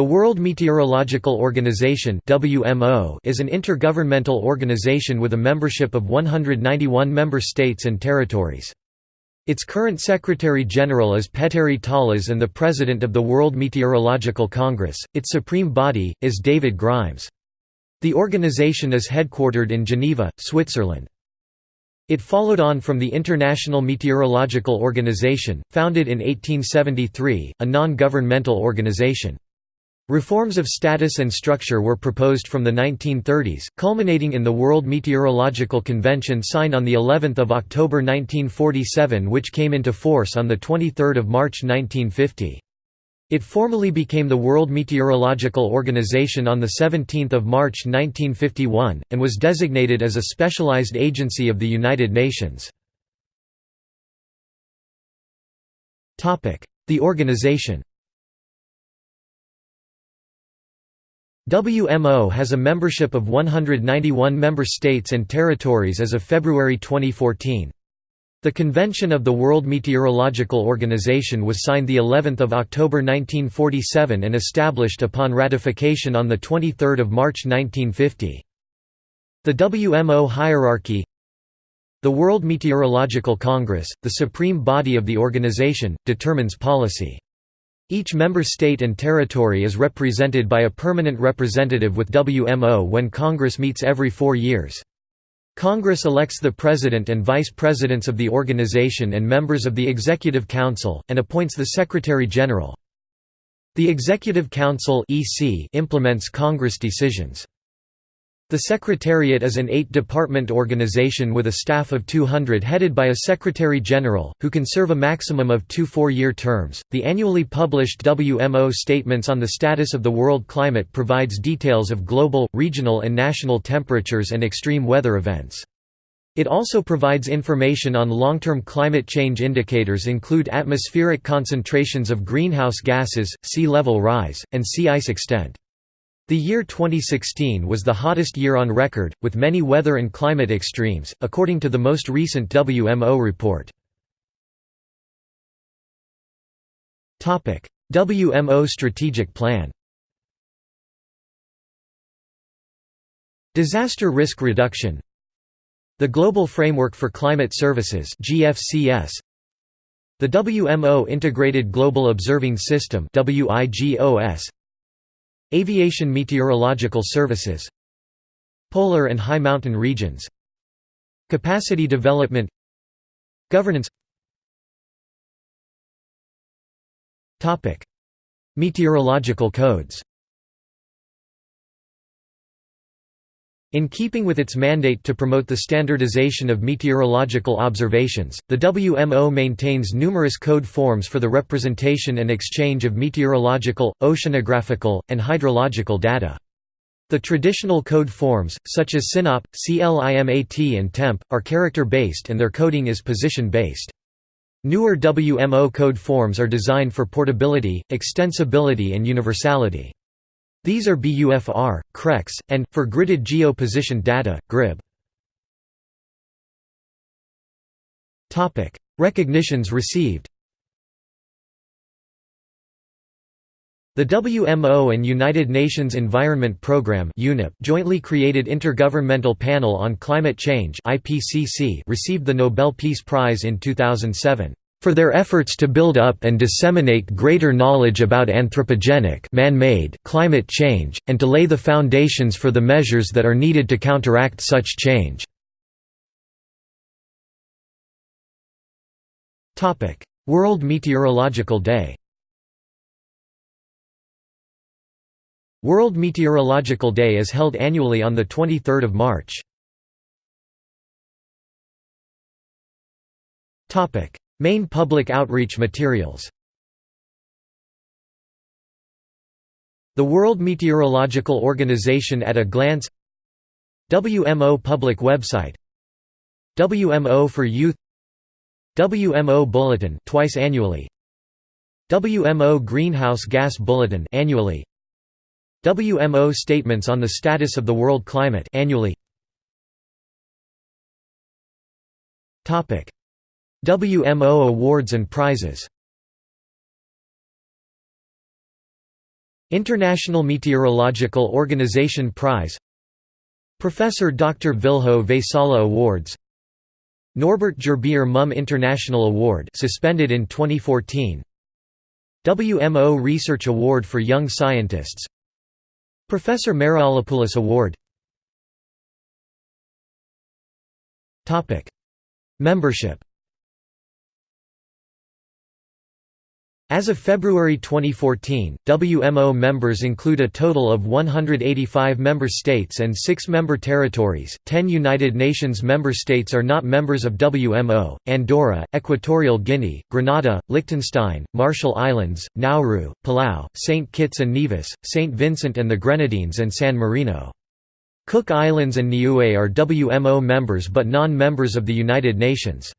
The World Meteorological Organization (WMO) is an intergovernmental organization with a membership of 191 member states and territories. Its current Secretary-General is Petteri Taalas and the President of the World Meteorological Congress. Its supreme body is David Grimes. The organization is headquartered in Geneva, Switzerland. It followed on from the International Meteorological Organization, founded in 1873, a non-governmental organization. Reforms of status and structure were proposed from the 1930s, culminating in the World Meteorological Convention signed on the 11th of October 1947 which came into force on the 23rd of March 1950. It formally became the World Meteorological Organization on the 17th of March 1951 and was designated as a specialized agency of the United Nations. Topic: The organization WMO has a membership of 191 member states and territories as of February 2014. The Convention of the World Meteorological Organization was signed the 11th of October 1947 and established upon ratification on the 23rd of March 1950. The WMO hierarchy The World Meteorological Congress, the supreme body of the organization, determines policy. Each member state and territory is represented by a permanent representative with WMO when Congress meets every four years. Congress elects the President and Vice Presidents of the organization and members of the Executive Council, and appoints the Secretary-General. The Executive Council implements Congress decisions. The Secretariat is an eight-department organization with a staff of 200 headed by a Secretary-General, who can serve a maximum of two four-year terms. The annually published WMO Statements on the Status of the World Climate provides details of global, regional and national temperatures and extreme weather events. It also provides information on long-term climate change indicators include atmospheric concentrations of greenhouse gases, sea level rise, and sea ice extent. The year 2016 was the hottest year on record, with many weather and climate extremes, according to the most recent WMO report. WMO Strategic Plan Disaster Risk Reduction The Global Framework for Climate Services GFCS The WMO Integrated Global Observing System WIGOS Aviation Meteorological Services Polar and high mountain regions Capacity development Governance. Meteorological codes In keeping with its mandate to promote the standardization of meteorological observations, the WMO maintains numerous code forms for the representation and exchange of meteorological, oceanographical, and hydrological data. The traditional code forms, such as SYNOP, CLIMAT and TEMP, are character-based and their coding is position-based. Newer WMO code forms are designed for portability, extensibility and universality. These are BUFR, CREX, and, for gridded geo-positioned data, GRIB. Recognitions received. The WMO and United Nations Environment Programme jointly created Intergovernmental Panel on Climate Change received the Nobel Peace Prize in 2007 for their efforts to build up and disseminate greater knowledge about anthropogenic man-made climate change, and to lay the foundations for the measures that are needed to counteract such change. World Meteorological Day World Meteorological Day is held annually on 23 March. Main public outreach materials. The World Meteorological Organization at a glance. WMO public website. WMO for Youth. WMO Bulletin twice annually. WMO Greenhouse Gas Bulletin annually. WMO statements on the status of the world climate annually. Topic WMO awards and prizes. International Meteorological Organization Prize. Professor Dr. Vilho Väisälä Awards. Norbert Gerbier Mumm International Award suspended in 2014 WMO Research Award for Young Scientists. Professor Mariolopoulos Award. Membership As of February 2014, WMO members include a total of 185 member states and 6 member territories. 10 United Nations member states are not members of WMO Andorra, Equatorial Guinea, Grenada, Liechtenstein, Marshall Islands, Nauru, Palau, St. Kitts and Nevis, St. Vincent and the Grenadines, and San Marino. Cook Islands and Niue are WMO members but non members of the United Nations.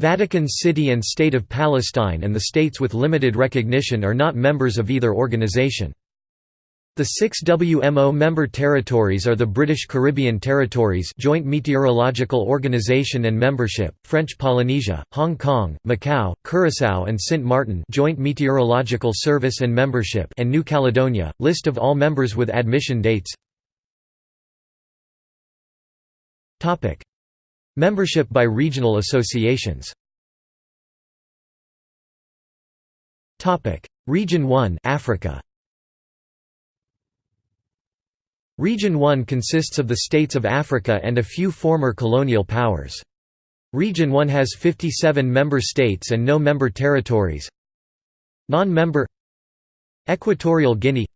Vatican City and State of Palestine and the states with limited recognition are not members of either organization. The six WMO member territories are the British Caribbean Territories Joint Meteorological Organization and Membership, French Polynesia, Hong Kong, Macau, Curaçao and Sint Maarten Joint Meteorological Service and Membership and New Caledonia. List of all members with admission dates Membership by regional associations. Region 1 Africa. Region 1 consists of the states of Africa and a few former colonial powers. Region 1 has 57 member states and no member territories. Non-member Equatorial Guinea.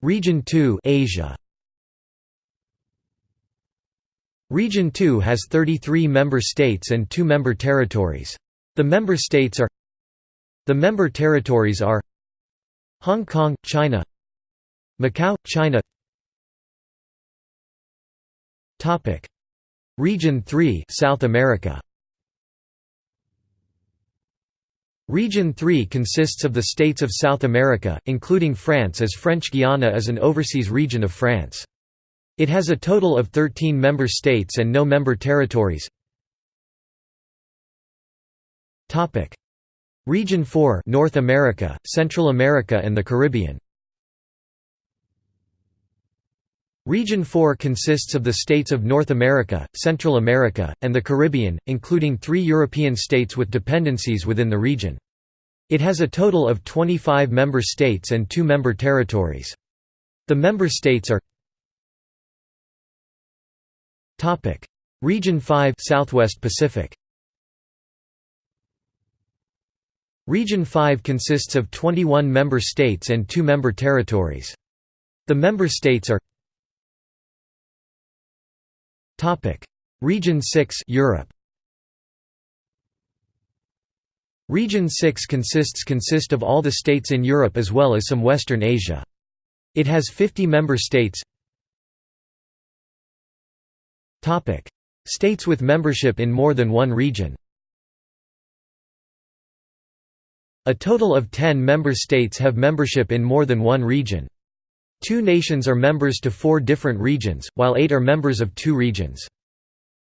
Region 2 Asia Region 2 has 33 member states and 2 member territories. The member states are The member territories are Hong Kong, China Macau, China Region 3 South America Region 3 consists of the states of South America, including France as French Guiana is an overseas region of France. It has a total of 13 member states and no member territories. Region 4 North America, Central America and the Caribbean Region 4 consists of the states of North America, Central America, and the Caribbean, including three European states with dependencies within the region. It has a total of 25 member states and two member territories. The member states are Topic: Region 5 Southwest Pacific. Region 5 consists of 21 member states and 2 member territories. The member states are Topic: Region 6 Europe. Region 6 consists consist of all the states in Europe as well as some Western Asia. It has 50 member states States with membership in more than one region A total of 10 member states have membership in more than one region. Two nations are members to four different regions, while eight are members of two regions.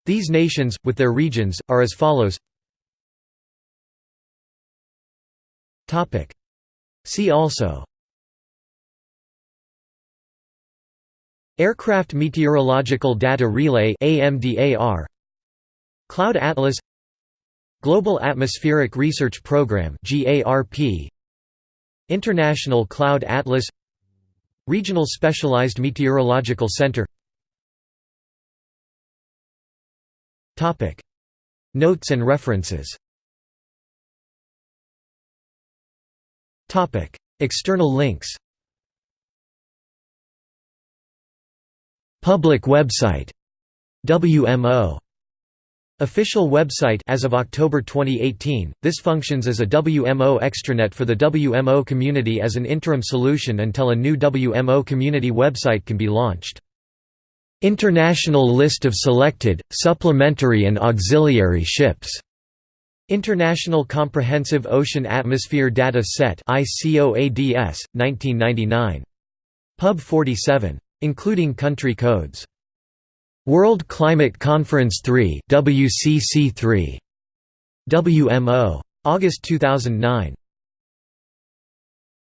These nations, with their regions, are as follows See also Aircraft Meteorological Data Relay AMDAR Cloud Atlas. Global Atmospheric Research Program GARP International Cloud Atlas. Regional Specialized Meteorological Center. Topic. Notes and references. Topic. External links Public website WMO Official website as of October 2018, this functions as a WMO extranet for the WMO community as an interim solution until a new WMO community website can be launched. International list of selected, supplementary and auxiliary ships. International Comprehensive Ocean Atmosphere Data Set ICOADS, 1999. Pub 47 including country codes. World Climate Conference 3 WCC3 WMO August 2009